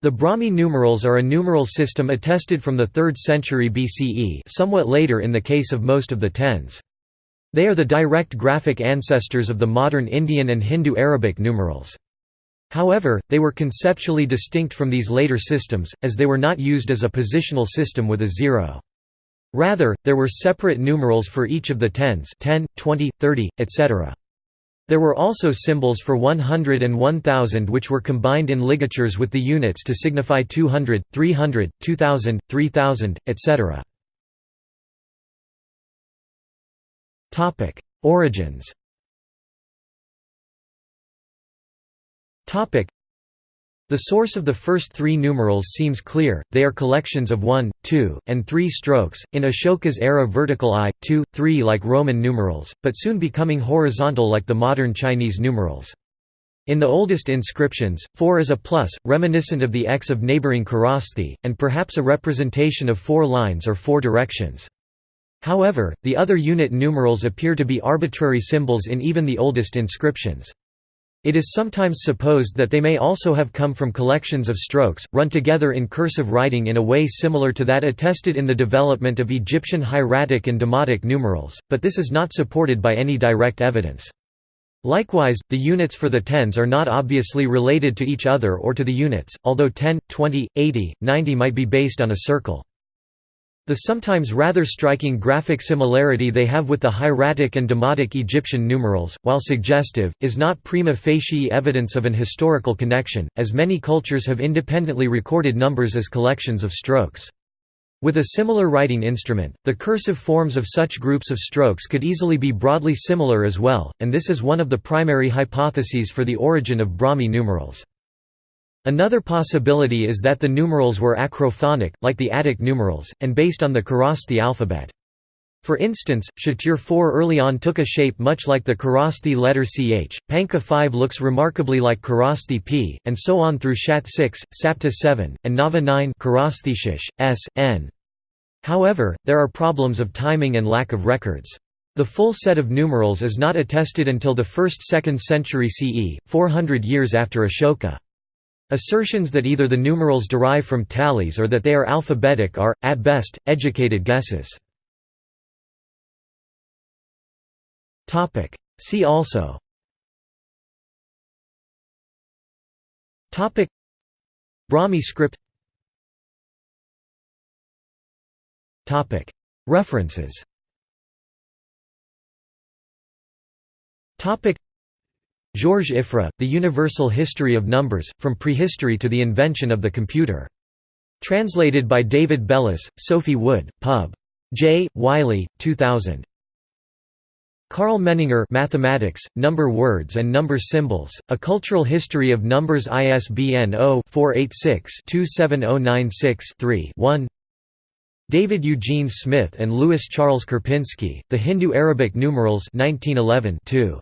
The Brahmi numerals are a numeral system attested from the 3rd century BCE somewhat later in the case of most of the tens. They are the direct graphic ancestors of the modern Indian and Hindu Arabic numerals. However, they were conceptually distinct from these later systems, as they were not used as a positional system with a zero. Rather, there were separate numerals for each of the tens 10, 20, 30, etc. There were also symbols for 100 and 1000 which were combined in ligatures with the units to signify 200, 300, 2000, 3000, etc. Origins the source of the first three numerals seems clear, they are collections of 1, 2, and 3 strokes, in Ashoka's era vertical I, 2, 3 like Roman numerals, but soon becoming horizontal like the modern Chinese numerals. In the oldest inscriptions, 4 is a plus, reminiscent of the X of neighboring Kharosthi, and perhaps a representation of four lines or four directions. However, the other unit numerals appear to be arbitrary symbols in even the oldest inscriptions. It is sometimes supposed that they may also have come from collections of strokes, run together in cursive writing in a way similar to that attested in the development of Egyptian hieratic and demotic numerals, but this is not supported by any direct evidence. Likewise, the units for the tens are not obviously related to each other or to the units, although 10, 20, 80, 90 might be based on a circle. The sometimes rather striking graphic similarity they have with the hieratic and demotic Egyptian numerals, while suggestive, is not prima facie evidence of an historical connection, as many cultures have independently recorded numbers as collections of strokes. With a similar writing instrument, the cursive forms of such groups of strokes could easily be broadly similar as well, and this is one of the primary hypotheses for the origin of Brahmi numerals. Another possibility is that the numerals were acrophonic, like the Attic numerals, and based on the Kharosthi alphabet. For instance, Shatir 4 early on took a shape much like the Kharosthi letter ch, Panka 5 looks remarkably like Kharosthi p, and so on through Shat 6, Sapta 7, and Nava 9 Shish, s, n. However, there are problems of timing and lack of records. The full set of numerals is not attested until the 1st–2nd century CE, 400 years after Ashoka. Assertions that either the numerals derive from tallies or that they are alphabetic are, at best, educated guesses. See also. Brahmi script. References Georges Ifrah, The Universal History of Numbers, From Prehistory to the Invention of the Computer. Translated by David Bellos, Sophie Wood, Pub. J. Wiley, 2000. Karl Menninger Mathematics, Number Words and Number Symbols, A Cultural History of Numbers ISBN 0-486-27096-3-1 David Eugene Smith and Louis Charles Karpinski, The Hindu-Arabic Numerals 1911 2.